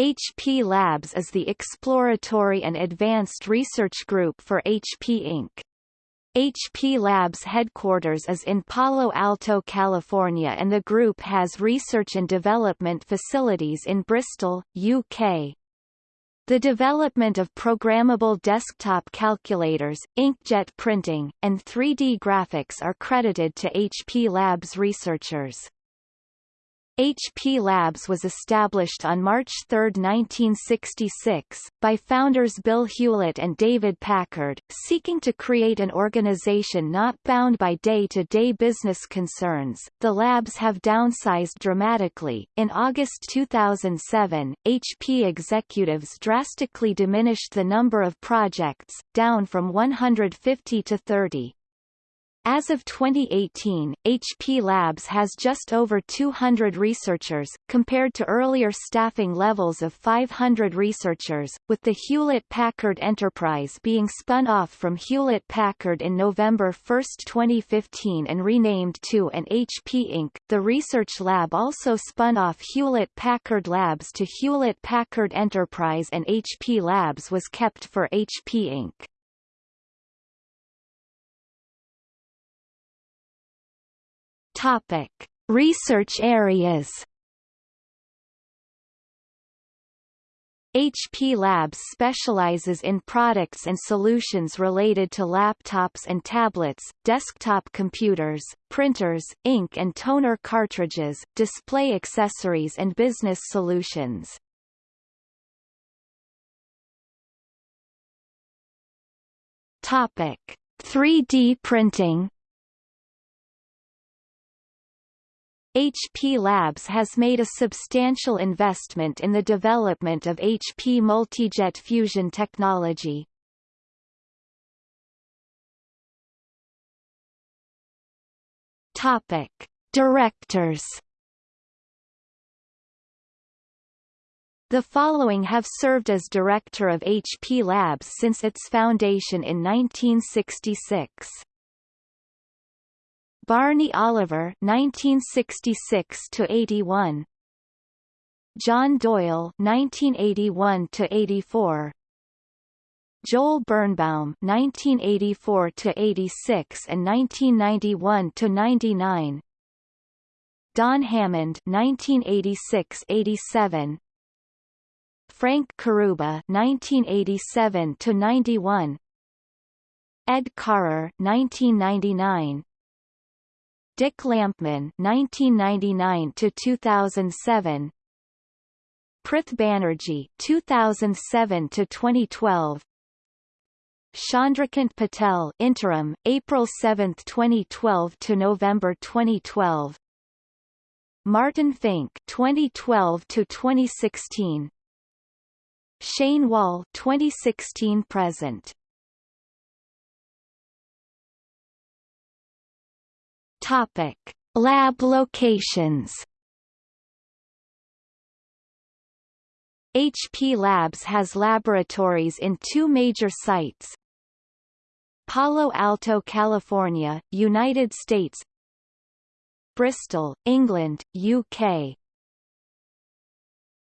HP Labs is the exploratory and advanced research group for HP Inc. HP Labs headquarters is in Palo Alto, California and the group has research and development facilities in Bristol, UK. The development of programmable desktop calculators, inkjet printing, and 3D graphics are credited to HP Labs researchers. HP Labs was established on March 3, 1966, by founders Bill Hewlett and David Packard, seeking to create an organization not bound by day-to-day -day business concerns. The labs have downsized dramatically. In August 2007, HP executives drastically diminished the number of projects, down from 150 to 30. As of 2018, HP Labs has just over 200 researchers, compared to earlier staffing levels of 500 researchers, with the Hewlett-Packard Enterprise being spun off from Hewlett-Packard in November 1, 2015 and renamed to an HP Inc. The research lab also spun off Hewlett-Packard Labs to Hewlett-Packard Enterprise and HP Labs was kept for HP Inc. Topic: Research areas. HP Labs specializes in products and solutions related to laptops and tablets, desktop computers, printers, ink and toner cartridges, display accessories and business solutions. Topic: 3D printing HP Labs has made a substantial investment in the development of HP multijet fusion technology. Topic: Directors. The following have served as director of HP Labs since its foundation in 1966. Barney Oliver 1966 to 81 John Doyle 1981 to 84 Joel Birnbaum 1984 to 86 and 1991 to 99 Don Hammond 1986-87 Frank Carrubba 1987 to 91 Ed Carrer 1999 Dick Lampman 1999 to 2007 Prith Banerjee 2007 to 2012 Chandrakant Patel interim April 7, 2012 to November 2012 Martin Fink 2012 to 2016 Shane Wall 2016 present Topic: Lab locations. HP Labs has laboratories in two major sites. Palo Alto, California, United States. Bristol, England, UK.